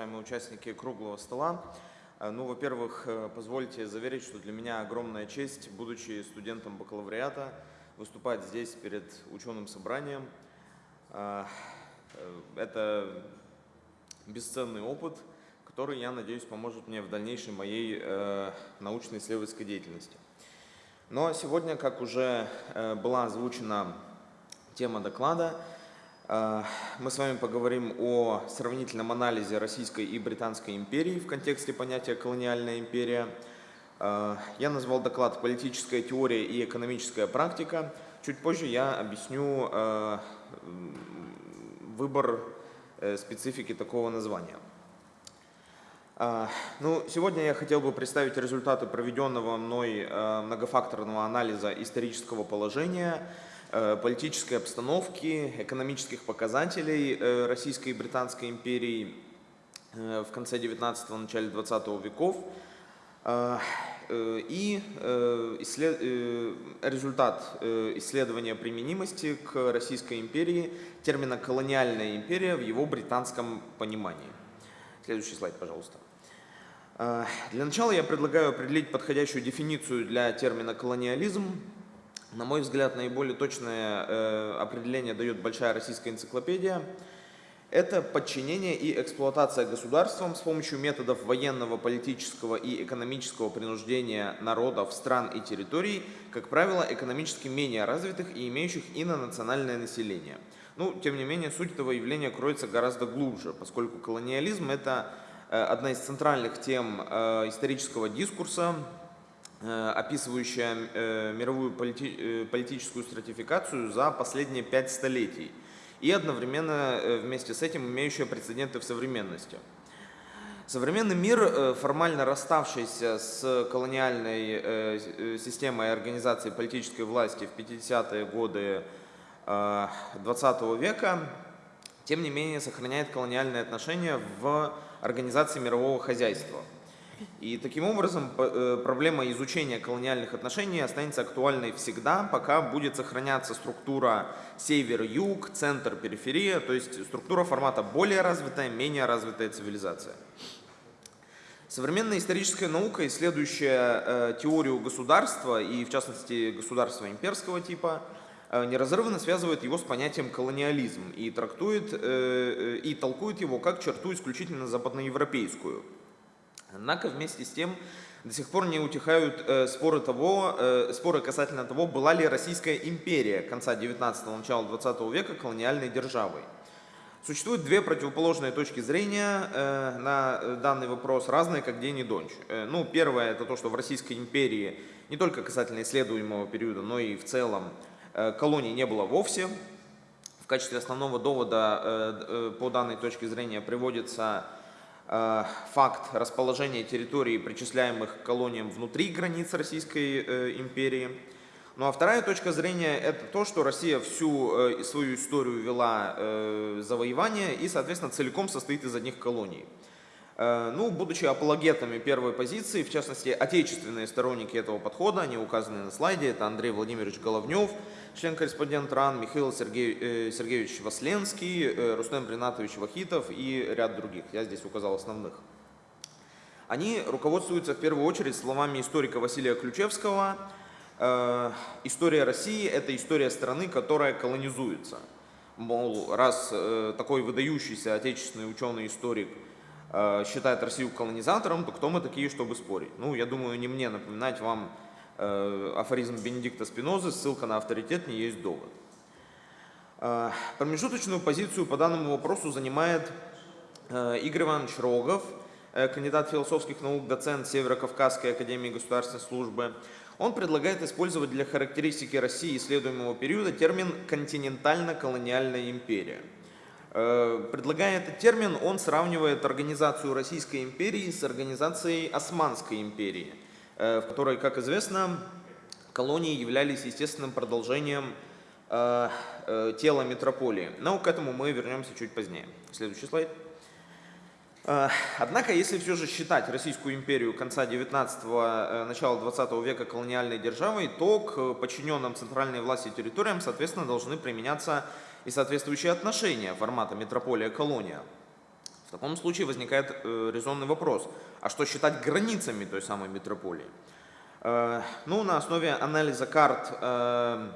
уважаемые участники круглого стола. Э, ну, во-первых, э, позвольте заверить, что для меня огромная честь, будучи студентом бакалавриата, выступать здесь перед ученым собранием. Э, это бесценный опыт, который, я надеюсь, поможет мне в дальнейшей моей научно-исследовательской деятельности. Но сегодня, как уже была озвучена тема доклада, а, мы с вами поговорим о сравнительном анализе Российской и Британской империи в контексте понятия «колониальная империя». А, я назвал доклад «Политическая теория и экономическая практика». Чуть позже я объясню а, выбор э, специфики такого названия. Ну, сегодня я хотел бы представить результаты проведенного мной многофакторного анализа исторического положения – политической обстановки, экономических показателей э, Российской и Британской империи э, в конце 19-го, начале 20 веков. И результат исследования применимости к Российской империи термина «колониальная империя» в его британском понимании. Следующий слайд, пожалуйста. Для начала я предлагаю определить подходящую дефиницию для термина «колониализм», на мой взгляд, наиболее точное э, определение дает большая российская энциклопедия. Это подчинение и эксплуатация государством с помощью методов военного, политического и экономического принуждения народов, стран и территорий, как правило, экономически менее развитых и имеющих инонациональное население. Ну, тем не менее, суть этого явления кроется гораздо глубже, поскольку колониализм – это э, одна из центральных тем э, исторического дискурса, описывающая э, мировую полити э, политическую стратификацию за последние пять столетий и одновременно вместе с этим имеющая прецеденты в современности. Современный мир, формально расставшийся с колониальной системой организации политической власти в 50-е годы 20 века, тем не менее сохраняет колониальные отношения в организации мирового хозяйства – и таким образом э, проблема изучения колониальных отношений останется актуальной всегда, пока будет сохраняться структура север-юг, центр-периферия, то есть структура формата более развитая, менее развитая цивилизация. Современная историческая наука, исследующая э, теорию государства и, в частности, государства имперского типа, э, неразрывно связывает его с понятием колониализм и трактует и толкует его как черту исключительно западноевропейскую – Однако вместе с тем до сих пор не утихают э, споры, того, э, споры касательно того, была ли Российская империя конца 19-го, начала 20 века колониальной державой. Существуют две противоположные точки зрения э, на данный вопрос, разные как день и ночь. Э, ну, первое это то, что в Российской империи не только касательно исследуемого периода, но и в целом э, колоний не было вовсе. В качестве основного довода э, э, по данной точке зрения приводится Э, факт расположения территорий, причисляемых к колониям внутри границ Российской э, империи. Ну а вторая точка зрения – это то, что Россия всю э, свою историю вела завоевание и, соответственно, целиком состоит из одних колоний. Э, ну, будучи апологетами первой позиции, в частности, отечественные сторонники этого подхода, они указаны на слайде, это Андрей Владимирович Головнев, член-корреспондент РАН, Михаил Сергей, э, Сергеевич Васленский, э, Рустем Ринатович Вахитов и ряд других. Я здесь указал основных. Они руководствуются в первую очередь словами историка Василия Ключевского. История России – это история страны, которая колонизуется. Мол, раз такой выдающийся отечественный ученый-историк – Э, считает Россию колонизатором, то кто мы такие, чтобы спорить? Ну, я думаю, не мне напоминать вам э, афоризм Бенедикта Спинозы, ссылка на авторитет не есть довод. Э, промежуточную позицию по данному вопросу занимает Игорь Иванович Рогов, кандидат философских наук, доцент Северо-Кавказской академии государственной службы. Он предлагает использовать для характеристики России исследуемого периода термин «континентально-колониальная империя». Э, предлагая этот термин, он сравнивает организацию Российской империи с организацией Османской империи, э, в которой, как известно, колонии являлись естественным продолжением э, тела метрополии. Но к этому мы вернемся чуть позднее. Следующий слайд. Однако, если все же считать Российскую империю конца 19-го, начала 20 века колониальной державой, то к подчиненным центральной власти территориям, соответственно, должны применяться и соответствующие отношения формата метрополия-колония. В таком случае возникает э, резонный вопрос, а что считать границами той самой метрополии? Э, ну, на основе анализа карт, э,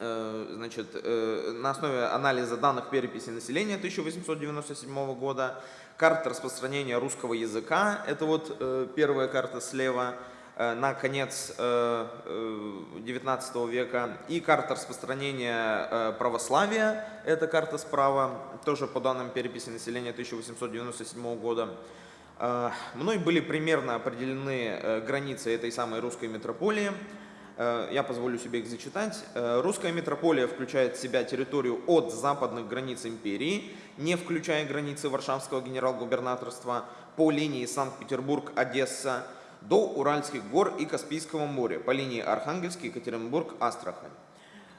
э, значит, э, на основе анализа данных переписи населения 1897 года, карт распространения русского языка, это вот э, первая карта слева, на конец XIX э, э, века. И карта распространения православия, это карта справа, тоже по данным переписи населения 1897 года. Мной были примерно определены границы этой самой русской метрополии. Я позволю себе их зачитать. Русская метрополия включает в себя территорию от западных границ империи, не включая границы Варшавского генерал-губернаторства, по линии Санкт-Петербург-Одесса, до Уральских гор и Каспийского моря по линии Архангельский, Екатеринбург, Астрахань.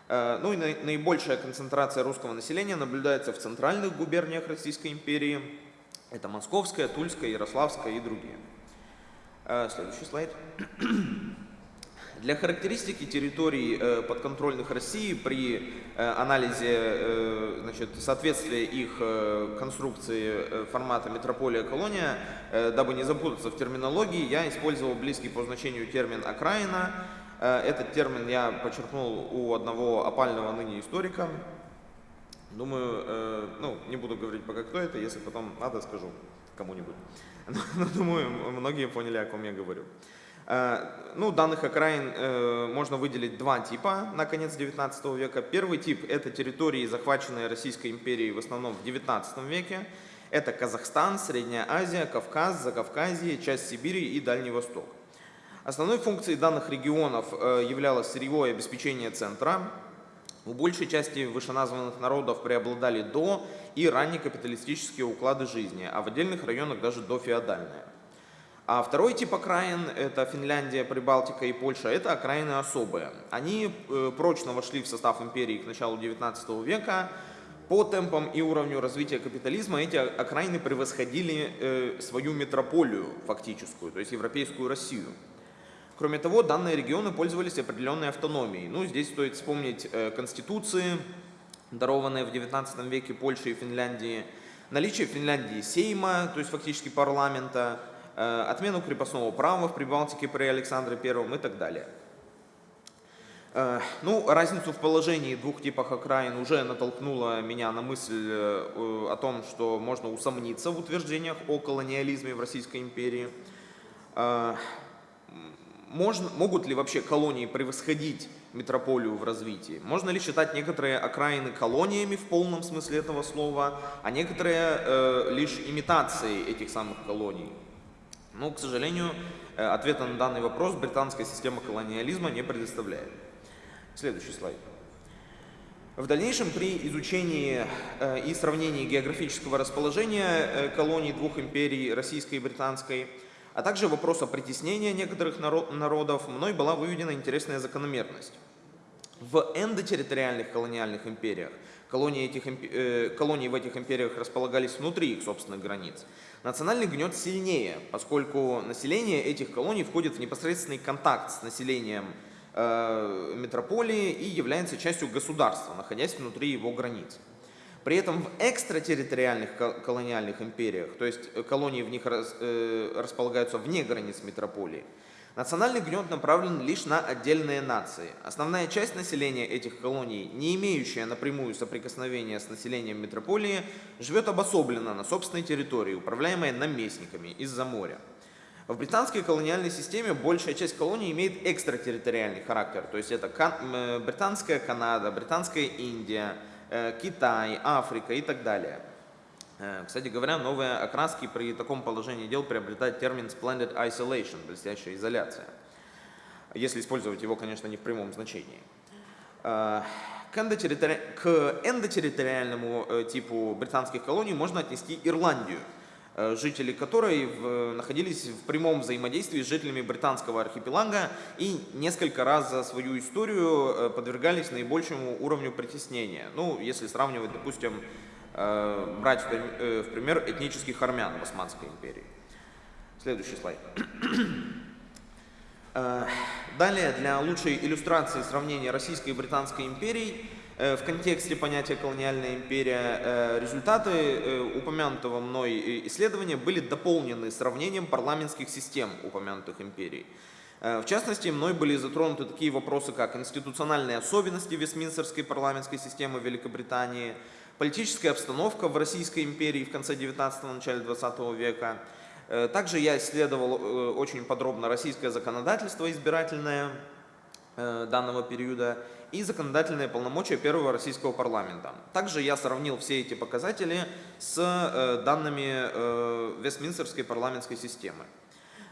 Э, ну и наибольшая концентрация русского населения наблюдается в центральных губерниях Российской империи. Это Московская, Тульская, Ярославская и другие. Э, следующий слайд. Для характеристики территорий э, подконтрольных России при э, анализе э, значит, соответствия их конструкции формата метрополия-колония, дабы не запутаться в терминологии, я использовал близкий по значению термин «окраина». Этот термин я подчеркнул у одного опального ныне историка. Думаю, ну, не буду говорить пока кто это, если потом надо, скажу кому-нибудь. Но думаю, многие поняли, о ком я говорю. Э, ну, данных окраин э, можно выделить два типа на конец 19 века. Первый тип – это территории, захваченные Российской империей в основном в 19 веке. Это Казахстан, Средняя Азия, Кавказ, Закавказье, часть Сибири и Дальний Восток. Основной функцией данных регионов э, являлось сырьевое обеспечение центра. У большей части вышеназванных народов преобладали до и ранние капиталистические уклады жизни, а в отдельных районах даже дофеодальные. А второй тип окраин, это Финляндия, Прибалтика и Польша, это окраины особые. Они э, прочно вошли в состав империи к началу 19 века. По темпам и уровню развития капитализма эти окраины превосходили э, свою метрополию фактическую, то есть европейскую Россию. Кроме того, данные регионы пользовались определенной автономией. Ну, здесь стоит вспомнить э, конституции, дарованные в 19 веке Польшей и Финляндии, наличие в Финляндии сейма, то есть фактически парламента, отмену крепостного права в Прибалтике при Александре I и так далее. Э, ну, разницу в положении двух типах окраин уже натолкнула меня на мысль э, о том, что можно усомниться в утверждениях о колониализме в Российской империи. Можно, могут ли вообще колонии превосходить метрополию в развитии? Можно ли считать некоторые окраины колониями в полном смысле этого слова, а некоторые э, лишь имитацией этих самых колоний? Но, к сожалению, э, ответа на данный вопрос британская система колониализма не предоставляет. Следующий слайд. В дальнейшем при изучении э, и сравнении географического расположения э, колоний двух империй, российской и британской, а также вопроса притеснения некоторых народов, мной была выведена интересная закономерность. В эндотерриториальных колониальных империях колонии, этих, колонии в этих империях располагались внутри их собственных границ. Национальный гнет сильнее, поскольку население этих колоний входит в непосредственный контакт с населением э, метрополии и является частью государства, находясь внутри его границ. При этом в экстратерриториальных колониальных империях, то есть колонии в них рас, э, располагаются вне границ метрополии, Национальный гнет направлен лишь на отдельные нации. Основная часть населения этих колоний, не имеющая напрямую соприкосновения с населением метрополии, живет обособленно на собственной территории, управляемая наместниками из-за моря. В британской колониальной системе большая часть колоний имеет экстратерриториальный характер, то есть это британская Канада, британская Индия, э, Китай, Африка и так далее. Э, кстати говоря, новые окраски при таком положении дел приобретают термин splendid isolation, блестящая изоляция, если использовать его, конечно, не в прямом значении. Э, к, эндотерритори... К эндотерриториальному э, типу британских колоний можно отнести Ирландию, жители которой в... находились в прямом взаимодействии с жителями британского архипелага и несколько раз за свою историю подвергались наибольшему уровню притеснения. Ну, если сравнивать, допустим, брать э, в пример этнических армян в Османской империи. Следующий слайд. Э, далее, для лучшей иллюстрации сравнения Российской и Британской империй, в контексте понятия колониальная империя, результаты упомянутого мной исследования были дополнены сравнением парламентских систем упомянутых империй. В частности, мной были затронуты такие вопросы, как институциональные особенности Вестминстерской парламентской системы Великобритании, политическая обстановка в Российской империи в конце 19-го, начале 20 века. Также я исследовал очень подробно российское законодательство избирательное данного периода и законодательные полномочия первого российского парламента. Также я сравнил все эти показатели с э, данными э, Вестминстерской парламентской системы.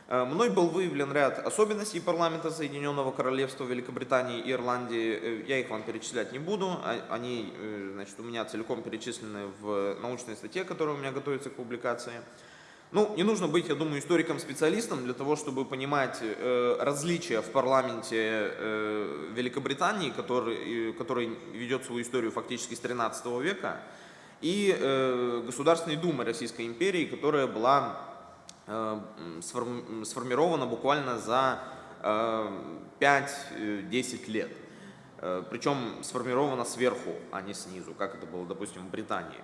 Э, мной был выявлен ряд особенностей парламента Соединенного Королевства Великобритании и Ирландии. Я их вам перечислять не буду. А, они значит, у меня целиком перечислены в научной статье, которая у меня готовится к публикации. Ну, не нужно быть, я думаю, историком-специалистом для того, чтобы понимать э, различия в парламенте э, Великобритании, который, который ведет свою историю фактически с 13 века, и э, Государственной Думы Российской империи, которая была э, сформирована буквально за э, 5-10 лет. Э, причем сформирована сверху, а не снизу, как это было, допустим, в Британии.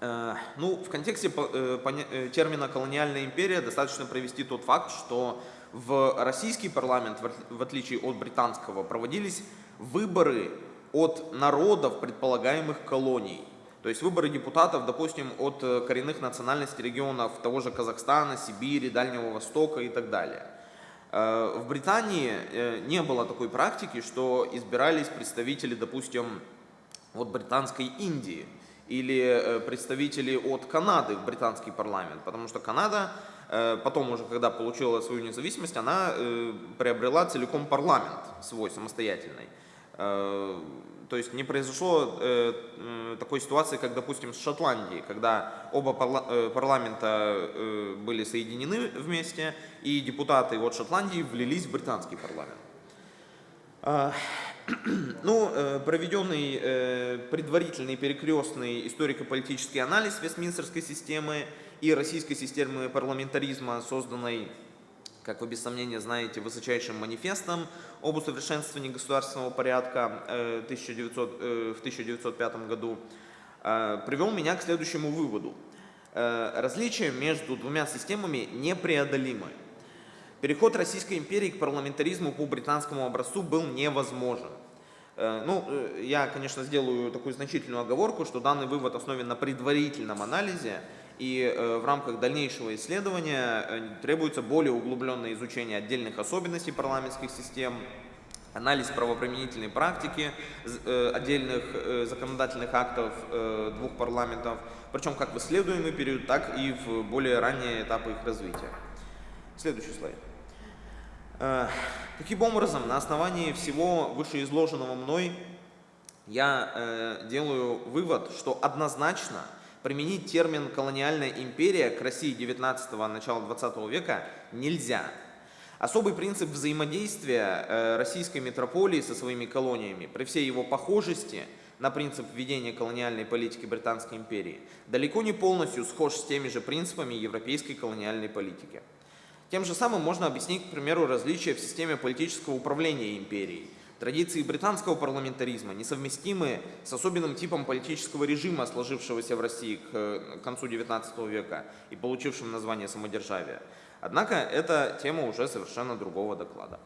Э, ну, в контексте э, э, термина «колониальная империя» достаточно провести тот факт, что в российский парламент, в отличие от британского, проводились выборы от народов предполагаемых колоний. То есть выборы депутатов, допустим, от коренных национальностей регионов того же Казахстана, Сибири, Дальнего Востока и так далее. В Британии не было такой практики, что избирались представители, допустим, от британской Индии или э, представители от Канады в британский парламент, потому что Канада э, потом уже, когда получила свою независимость, она э, приобрела целиком парламент свой самостоятельный. То есть не произошло такой ситуации, как, допустим, с Шотландией, когда оба парламента были соединены вместе, и депутаты от Шотландии влились в британский парламент. Ну, э, проведенный э, предварительный перекрестный историко-политический анализ Вестминстерской системы и российской системы парламентаризма, созданной, как вы без сомнения знаете, высочайшим манифестом об усовершенствовании государственного порядка 1900, э, в 1905 году, привел меня к следующему выводу. Различия между двумя системами непреодолимы. Переход Российской империи к парламентаризму по британскому образцу был невозможен. Э, ну, э, я, конечно, сделаю такую значительную оговорку, что данный вывод основан на предварительном анализе, и э, в рамках дальнейшего исследования требуется более углубленное изучение отдельных особенностей парламентских систем, анализ правоприменительной практики отдельных законодательных актов двух парламентов, причем как в исследуемый период, так и в более ранние этапы их развития. Следующий слайд. Э, таким образом, на основании всего вышеизложенного мной я э, делаю вывод, что однозначно применить термин «колониальная империя» к России 19-го, начала 20 века нельзя. Особый принцип взаимодействия э, российской метрополии со своими колониями при всей его похожести на принцип введения колониальной политики Британской империи далеко не полностью схож с теми же принципами европейской колониальной политики. Тем же самым можно объяснить, к примеру, различия в системе политического управления империей. Традиции британского парламентаризма несовместимы с особенным типом политического режима, сложившегося в России к концу XIX века и получившим название самодержавия. Однако это тема уже совершенно другого доклада.